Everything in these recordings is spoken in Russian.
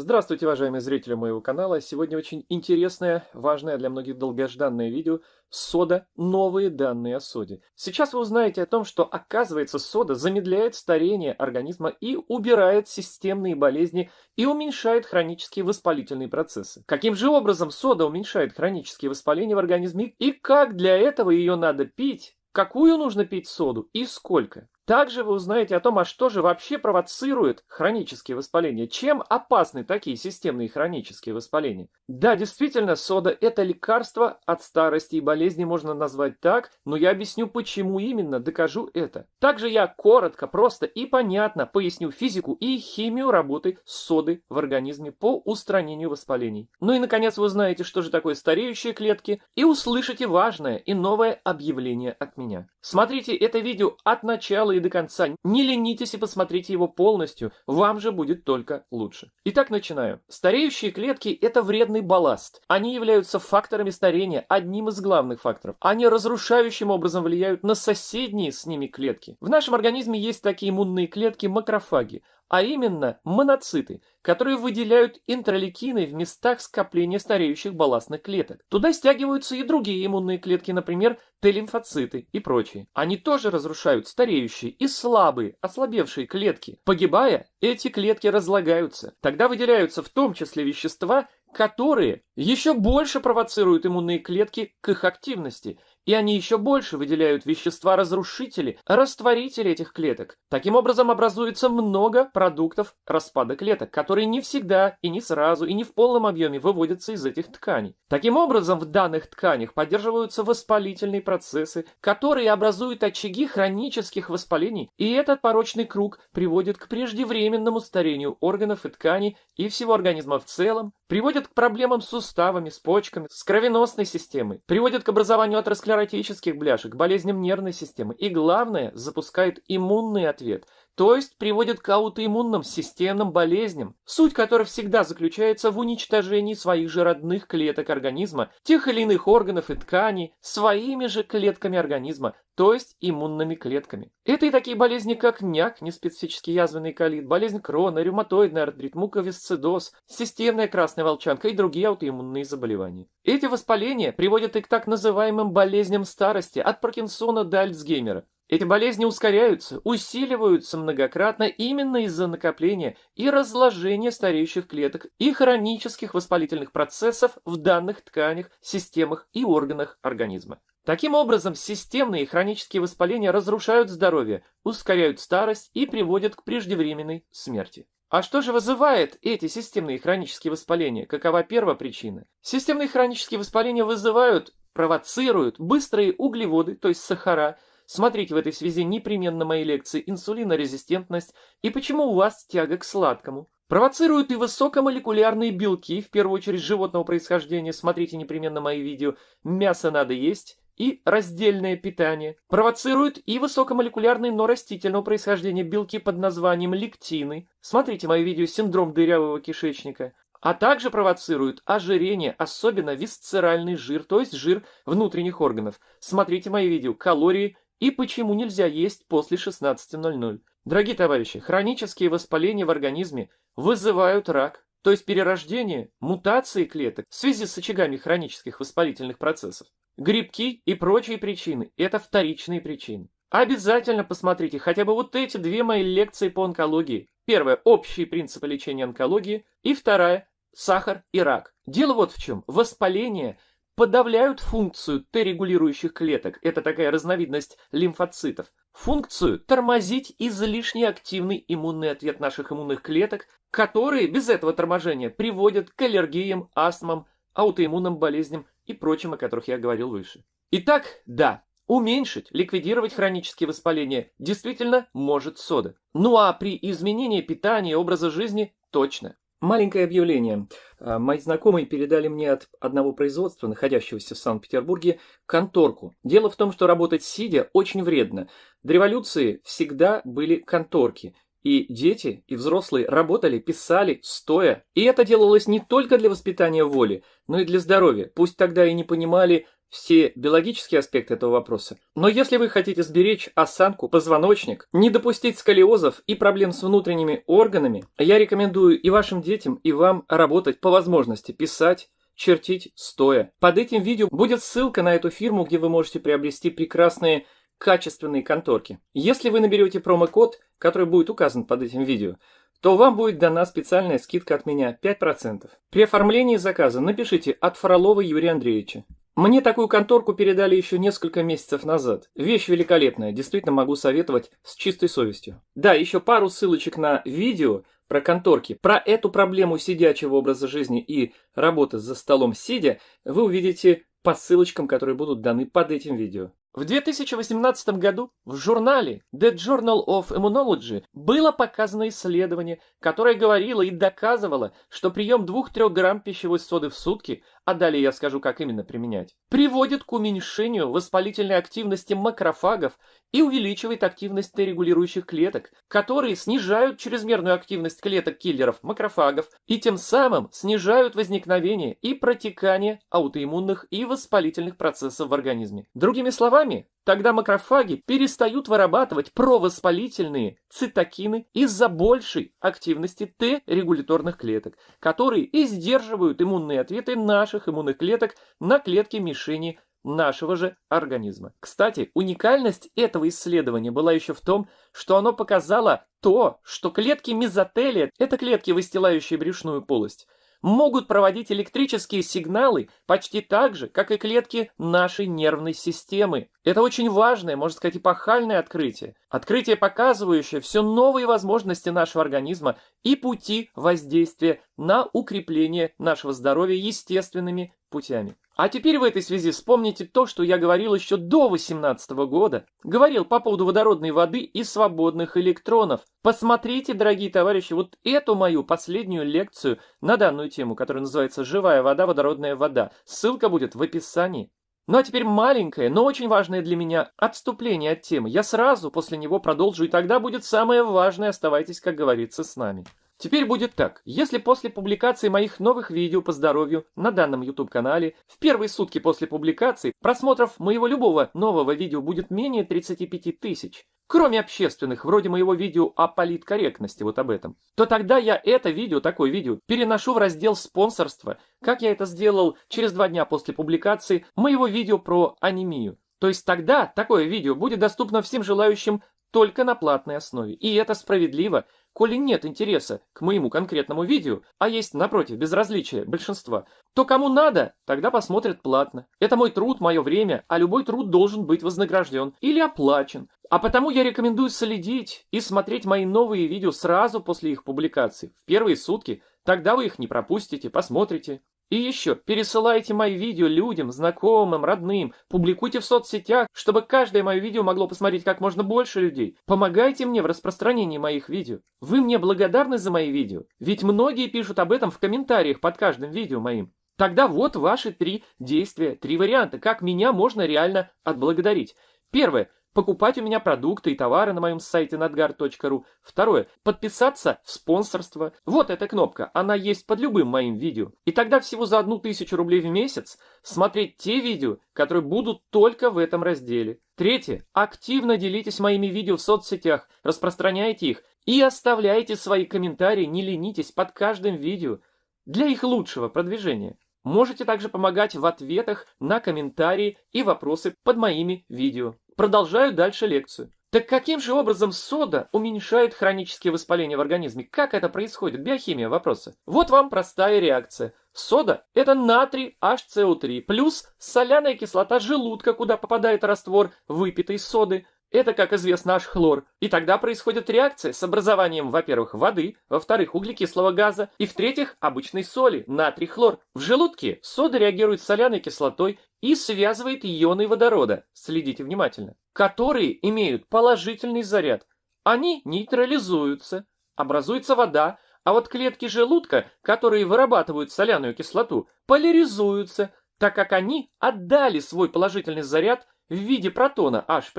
Здравствуйте, уважаемые зрители моего канала. Сегодня очень интересное, важное для многих долгожданное видео «Сода. Новые данные о соде». Сейчас вы узнаете о том, что оказывается сода замедляет старение организма и убирает системные болезни и уменьшает хронические воспалительные процессы. Каким же образом сода уменьшает хронические воспаления в организме и как для этого ее надо пить, какую нужно пить соду и сколько. Также вы узнаете о том, а что же вообще провоцирует хронические воспаления, чем опасны такие системные хронические воспаления. Да, действительно, сода – это лекарство от старости и болезни, можно назвать так, но я объясню, почему именно, докажу это. Также я коротко, просто и понятно поясню физику и химию работы соды в организме по устранению воспалений. Ну и, наконец, вы узнаете, что же такое стареющие клетки, и услышите важное и новое объявление от меня. Смотрите это видео от начала и до конца. Не ленитесь и посмотрите его полностью, вам же будет только лучше. Итак, начинаю. Стареющие клетки – это вредный балласт. Они являются факторами старения, одним из главных факторов. Они разрушающим образом влияют на соседние с ними клетки. В нашем организме есть такие иммунные клетки – макрофаги а именно моноциты, которые выделяют интралейкины в местах скопления стареющих балластных клеток. Туда стягиваются и другие иммунные клетки, например, Т-лимфоциты и прочие. Они тоже разрушают стареющие и слабые, ослабевшие клетки. Погибая, эти клетки разлагаются. Тогда выделяются в том числе вещества, которые еще больше провоцируют иммунные клетки к их активности и они еще больше выделяют вещества-разрушители, растворители этих клеток. Таким образом образуется много продуктов распада клеток, которые не всегда и не сразу и не в полном объеме выводятся из этих тканей. Таким образом в данных тканях поддерживаются воспалительные процессы, которые образуют очаги хронических воспалений, и этот порочный круг приводит к преждевременному старению органов и тканей и всего организма в целом, приводит к проблемам с суставами, с почками, с кровеносной системой, приводит к образованию атеросклеротических бляшек, болезням нервной системы. И, главное, запускает иммунный ответ, то есть приводит к аутоиммунным системным болезням, суть которой всегда заключается в уничтожении своих же родных клеток организма, тех или иных органов и тканей, своими же клетками организма, то есть иммунными клетками. Это и такие болезни, как няк, неспецифический язвенный колит, болезнь Крона, ревматоидный артрит, муковисцидоз, системная красная волчанка и другие аутоиммунные заболевания. Эти воспаления приводят и к так называемым болезням старости, от Паркинсона до Альцгеймера. Эти болезни ускоряются, усиливаются многократно именно из-за накопления и разложения стареющих клеток и хронических воспалительных процессов в данных тканях, системах и органах организма. Таким образом, системные и хронические воспаления разрушают здоровье, ускоряют старость и приводят к преждевременной смерти. А что же вызывает эти системные и хронические воспаления? Какова первая причина? Системные хронические воспаления вызывают, провоцируют быстрые углеводы, то есть сахара, Смотрите в этой связи непременно мои лекции «Инсулинорезистентность» и «Почему у вас тяга к сладкому». Провоцируют и высокомолекулярные белки, в первую очередь животного происхождения, смотрите непременно мои видео «Мясо надо есть» и «Раздельное питание». Провоцируют и высокомолекулярные, но растительного происхождения белки под названием лектины. Смотрите мои видео «Синдром дырявого кишечника» а также провоцируют ожирение, особенно висцеральный жир, то есть жир внутренних органов. Смотрите мои видео «Калории и почему нельзя есть после 16.00. Дорогие товарищи, хронические воспаления в организме вызывают рак, то есть перерождение, мутации клеток в связи с очагами хронических воспалительных процессов. Грибки и прочие причины – это вторичные причины. Обязательно посмотрите хотя бы вот эти две мои лекции по онкологии. Первая – общие принципы лечения онкологии, и вторая – сахар и рак. Дело вот в чем. Воспаление подавляют функцию Т-регулирующих клеток, это такая разновидность лимфоцитов, функцию тормозить излишне активный иммунный ответ наших иммунных клеток, которые без этого торможения приводят к аллергиям, астмам, аутоиммунным болезням и прочим, о которых я говорил выше. Итак, да, уменьшить, ликвидировать хронические воспаления действительно может сода. Ну а при изменении питания и образа жизни точно. Маленькое объявление. А, мои знакомые передали мне от одного производства, находящегося в Санкт-Петербурге, конторку. Дело в том, что работать сидя очень вредно. До революции всегда были конторки. И дети, и взрослые работали, писали, стоя. И это делалось не только для воспитания воли, но и для здоровья. Пусть тогда и не понимали все биологические аспекты этого вопроса. Но если вы хотите сберечь осанку, позвоночник, не допустить сколиозов и проблем с внутренними органами, я рекомендую и вашим детям, и вам работать по возможности, писать, чертить стоя. Под этим видео будет ссылка на эту фирму, где вы можете приобрести прекрасные качественные конторки. Если вы наберете промокод, который будет указан под этим видео, то вам будет дана специальная скидка от меня 5%. При оформлении заказа напишите «От Фролова Юрия Андреевича». Мне такую конторку передали еще несколько месяцев назад. Вещь великолепная, действительно могу советовать с чистой совестью. Да, еще пару ссылочек на видео про конторки. Про эту проблему сидячего образа жизни и работы за столом сидя вы увидите по ссылочкам, которые будут даны под этим видео. В 2018 году в журнале The Journal of Immunology было показано исследование, которое говорило и доказывало, что прием 2-3 грамм пищевой соды в сутки, а далее я скажу, как именно применять, приводит к уменьшению воспалительной активности макрофагов и увеличивает активность Т-регулирующих клеток, которые снижают чрезмерную активность клеток-киллеров макрофагов и тем самым снижают возникновение и протекание аутоиммунных и воспалительных процессов в организме. Другими словами, тогда макрофаги перестают вырабатывать провоспалительные цитокины из-за большей активности Т-регуляторных клеток, которые и сдерживают иммунные ответы наших иммунных клеток на клетки мишени нашего же организма. Кстати, уникальность этого исследования была еще в том, что оно показало то, что клетки мезотелия, это клетки, выстилающие брюшную полость, могут проводить электрические сигналы почти так же, как и клетки нашей нервной системы. Это очень важное, можно сказать, эпохальное открытие. Открытие, показывающее все новые возможности нашего организма и пути воздействия на укрепление нашего здоровья естественными путями. А теперь в этой связи вспомните то, что я говорил еще до 18 года. Говорил по поводу водородной воды и свободных электронов. Посмотрите, дорогие товарищи, вот эту мою последнюю лекцию на данную тему, которая называется «Живая вода, водородная вода». Ссылка будет в описании. Ну а теперь маленькое, но очень важное для меня отступление от темы. Я сразу после него продолжу, и тогда будет самое важное. Оставайтесь, как говорится, с нами. Теперь будет так. Если после публикации моих новых видео по здоровью на данном YouTube-канале в первые сутки после публикации просмотров моего любого нового видео будет менее 35 тысяч, кроме общественных, вроде моего видео о политкорректности, вот об этом, то тогда я это видео, такое видео, переношу в раздел спонсорства, как я это сделал через два дня после публикации моего видео про анемию. То есть тогда такое видео будет доступно всем желающим только на платной основе. И это справедливо, коли нет интереса к моему конкретному видео, а есть, напротив, безразличие большинства, то кому надо, тогда посмотрят платно. Это мой труд, мое время, а любой труд должен быть вознагражден или оплачен. А потому я рекомендую следить и смотреть мои новые видео сразу после их публикации, в первые сутки, тогда вы их не пропустите, посмотрите. И еще, пересылайте мои видео людям, знакомым, родным, публикуйте в соцсетях, чтобы каждое мое видео могло посмотреть как можно больше людей. Помогайте мне в распространении моих видео. Вы мне благодарны за мои видео, ведь многие пишут об этом в комментариях под каждым видео моим. Тогда вот ваши три действия, три варианта, как меня можно реально отблагодарить. Первое покупать у меня продукты и товары на моем сайте nadgar.ru. Второе. Подписаться в спонсорство. Вот эта кнопка, она есть под любым моим видео. И тогда всего за одну тысячу рублей в месяц смотреть те видео, которые будут только в этом разделе. Третье. Активно делитесь моими видео в соцсетях, распространяйте их и оставляйте свои комментарии, не ленитесь под каждым видео для их лучшего продвижения. Можете также помогать в ответах на комментарии и вопросы под моими видео. Продолжаю дальше лекцию. Так каким же образом сода уменьшает хронические воспаления в организме? Как это происходит? Биохимия вопроса. Вот вам простая реакция. Сода – это натрий HCO3 плюс соляная кислота желудка, куда попадает раствор выпитой соды – это, как известно, наш хлор. И тогда происходит реакция с образованием, во-первых, воды, во-вторых, углекислого газа, и в-третьих, обычной соли, натрий хлор. В желудке сода реагирует с соляной кислотой и связывает ионы водорода, следите внимательно, которые имеют положительный заряд. Они нейтрализуются, образуется вода, а вот клетки желудка, которые вырабатывают соляную кислоту, поляризуются, так как они отдали свой положительный заряд в виде протона H+,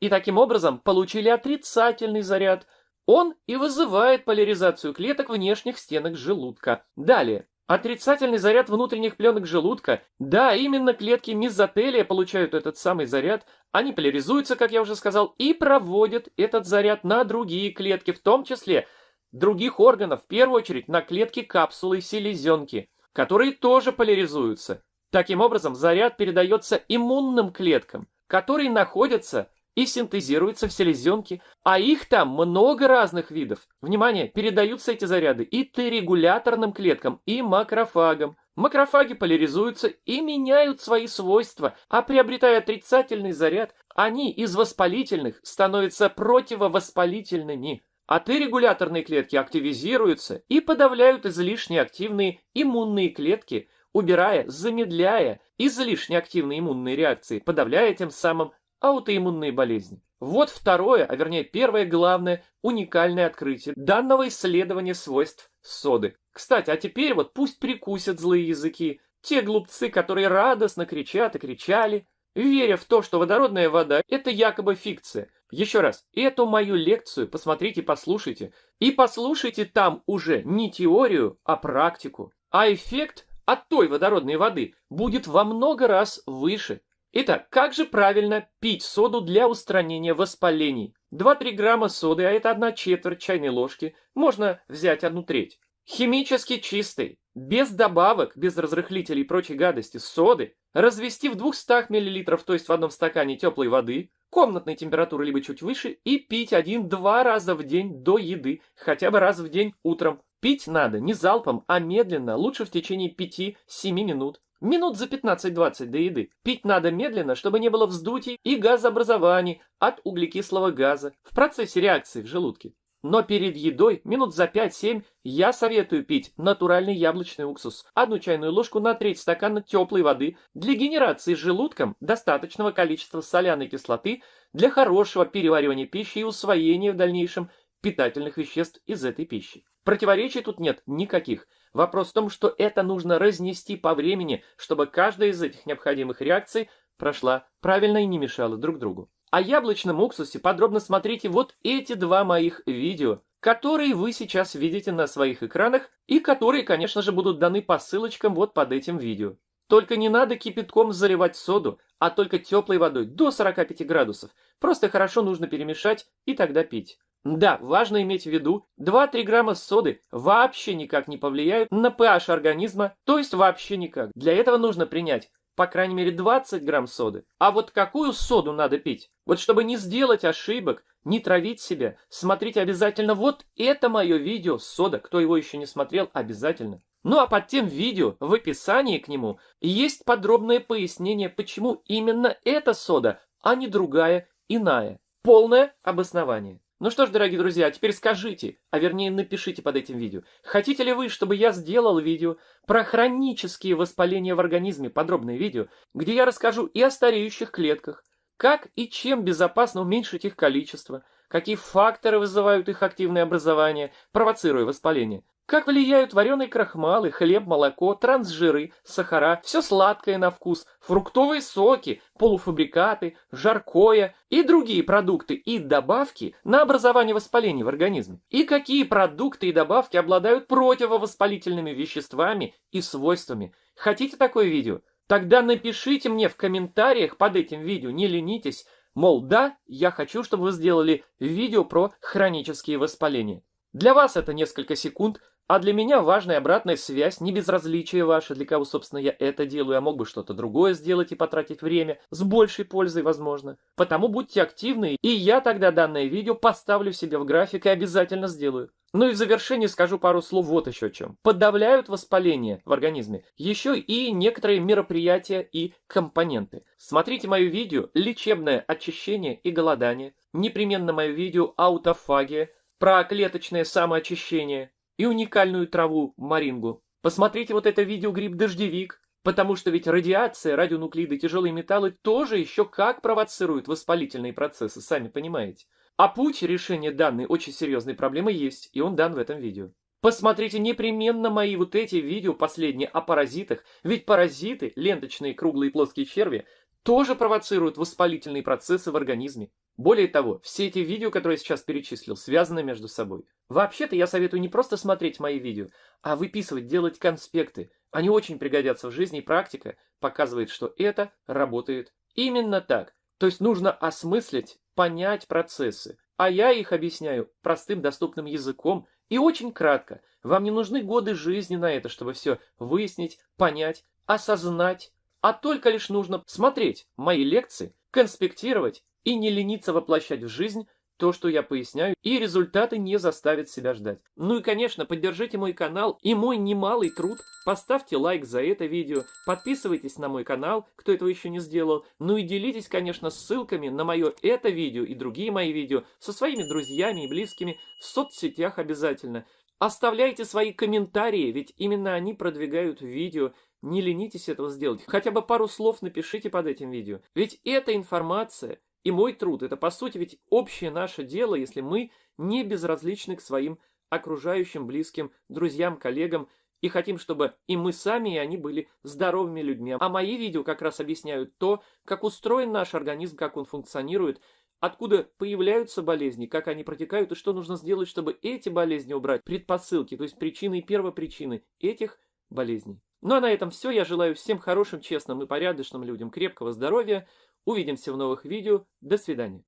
и таким образом получили отрицательный заряд. Он и вызывает поляризацию клеток внешних стенок желудка. Далее. Отрицательный заряд внутренних пленок желудка. Да, именно клетки мезотелия получают этот самый заряд. Они поляризуются, как я уже сказал, и проводят этот заряд на другие клетки, в том числе других органов, в первую очередь на клетки капсулы селезенки, которые тоже поляризуются. Таким образом, заряд передается иммунным клеткам, которые находятся и синтезируются в селезенке, а их там много разных видов. Внимание, передаются эти заряды и Т-регуляторным клеткам, и макрофагам. Макрофаги поляризуются и меняют свои свойства, а приобретая отрицательный заряд, они из воспалительных становятся противовоспалительными. А Т-регуляторные клетки активизируются и подавляют излишне активные иммунные клетки, убирая, замедляя излишне активные иммунные реакции, подавляя тем самым аутоиммунные болезни. Вот второе, а вернее первое главное, уникальное открытие данного исследования свойств соды. Кстати, а теперь вот пусть прикусят злые языки, те глупцы, которые радостно кричат и кричали, веря в то, что водородная вода – это якобы фикция. Еще раз, эту мою лекцию посмотрите, послушайте. И послушайте там уже не теорию, а практику. А эффект от той водородной воды будет во много раз выше. Итак, как же правильно пить соду для устранения воспалений? 2-3 грамма соды, а это 1 четверть чайной ложки, можно взять одну треть. Химически чистой, без добавок, без разрыхлителей и прочей гадости, соды, развести в 200 мл, то есть в одном стакане теплой воды, комнатной температуры либо чуть выше, и пить один-два раза в день до еды, хотя бы раз в день утром. Пить надо не залпом, а медленно, лучше в течение 5-7 минут. Минут за 15-20 до еды. Пить надо медленно, чтобы не было вздутий и газообразований от углекислого газа в процессе реакции в желудке. Но перед едой, минут за 5-7, я советую пить натуральный яблочный уксус. Одну чайную ложку на треть стакана теплой воды для генерации желудком достаточного количества соляной кислоты для хорошего переваривания пищи и усвоения в дальнейшем питательных веществ из этой пищи. Противоречий тут нет никаких. Вопрос в том, что это нужно разнести по времени, чтобы каждая из этих необходимых реакций прошла правильно и не мешала друг другу. О яблочном уксусе подробно смотрите вот эти два моих видео, которые вы сейчас видите на своих экранах и которые, конечно же, будут даны по ссылочкам вот под этим видео. Только не надо кипятком заливать соду, а только теплой водой до 45 градусов. Просто хорошо нужно перемешать и тогда пить. Да, важно иметь в виду, 2-3 грамма соды вообще никак не повлияют на pH организма, то есть вообще никак. Для этого нужно принять по крайней мере 20 грамм соды. А вот какую соду надо пить? Вот чтобы не сделать ошибок, не травить себя, смотрите обязательно вот это мое видео сода. Кто его еще не смотрел, обязательно. Ну а под тем видео в описании к нему есть подробное пояснение, почему именно эта сода, а не другая, иная. Полное обоснование. Ну что ж, дорогие друзья, теперь скажите, а вернее напишите под этим видео, хотите ли вы, чтобы я сделал видео про хронические воспаления в организме, подробное видео, где я расскажу и о стареющих клетках, как и чем безопасно уменьшить их количество, какие факторы вызывают их активное образование, провоцируя воспаление, как влияют вареные крахмалы, хлеб, молоко, трансжиры, сахара, все сладкое на вкус, фруктовые соки, полуфабрикаты, жаркое и другие продукты и добавки на образование воспалений в организме. И какие продукты и добавки обладают противовоспалительными веществами и свойствами. Хотите такое видео? Тогда напишите мне в комментариях под этим видео, не ленитесь, мол, да, я хочу, чтобы вы сделали видео про хронические воспаления. Для вас это несколько секунд, а для меня важная обратная связь, не безразличие ваше, для кого, собственно, я это делаю, я мог бы что-то другое сделать и потратить время, с большей пользой, возможно. Потому будьте активны, и я тогда данное видео поставлю себе в график и обязательно сделаю. Ну и в завершение скажу пару слов вот еще о чем. Подавляют воспаление в организме еще и некоторые мероприятия и компоненты. Смотрите мое видео «Лечебное очищение и голодание», непременно мое видео «Аутофагия», про клеточное самоочищение, и уникальную траву марингу. Посмотрите вот это видео гриб-дождевик, потому что ведь радиация, радионуклиды, тяжелые металлы тоже еще как провоцируют воспалительные процессы, сами понимаете. А путь решения данной очень серьезной проблемы есть, и он дан в этом видео. Посмотрите непременно мои вот эти видео последние о паразитах, ведь паразиты, ленточные круглые плоские черви, тоже провоцируют воспалительные процессы в организме. Более того, все эти видео, которые я сейчас перечислил, связаны между собой. Вообще-то я советую не просто смотреть мои видео, а выписывать, делать конспекты. Они очень пригодятся в жизни, и практика показывает, что это работает именно так. То есть нужно осмыслить, понять процессы. А я их объясняю простым доступным языком и очень кратко. Вам не нужны годы жизни на это, чтобы все выяснить, понять, осознать. А только лишь нужно смотреть мои лекции, конспектировать и не лениться воплощать в жизнь то, что я поясняю, и результаты не заставят себя ждать. Ну и, конечно, поддержите мой канал и мой немалый труд. Поставьте лайк за это видео, подписывайтесь на мой канал, кто этого еще не сделал. Ну и делитесь, конечно, ссылками на мое это видео и другие мои видео со своими друзьями и близкими в соцсетях обязательно. Оставляйте свои комментарии, ведь именно они продвигают видео. Не ленитесь этого сделать. Хотя бы пару слов напишите под этим видео. Ведь эта информация и мой труд – это, по сути, ведь общее наше дело, если мы не безразличны к своим окружающим, близким, друзьям, коллегам, и хотим, чтобы и мы сами, и они были здоровыми людьми. А мои видео как раз объясняют то, как устроен наш организм, как он функционирует, откуда появляются болезни, как они протекают, и что нужно сделать, чтобы эти болезни убрать, предпосылки, то есть причины и первопричины этих болезней. Ну а на этом все. Я желаю всем хорошим, честным и порядочным людям крепкого здоровья, Увидимся в новых видео. До свидания.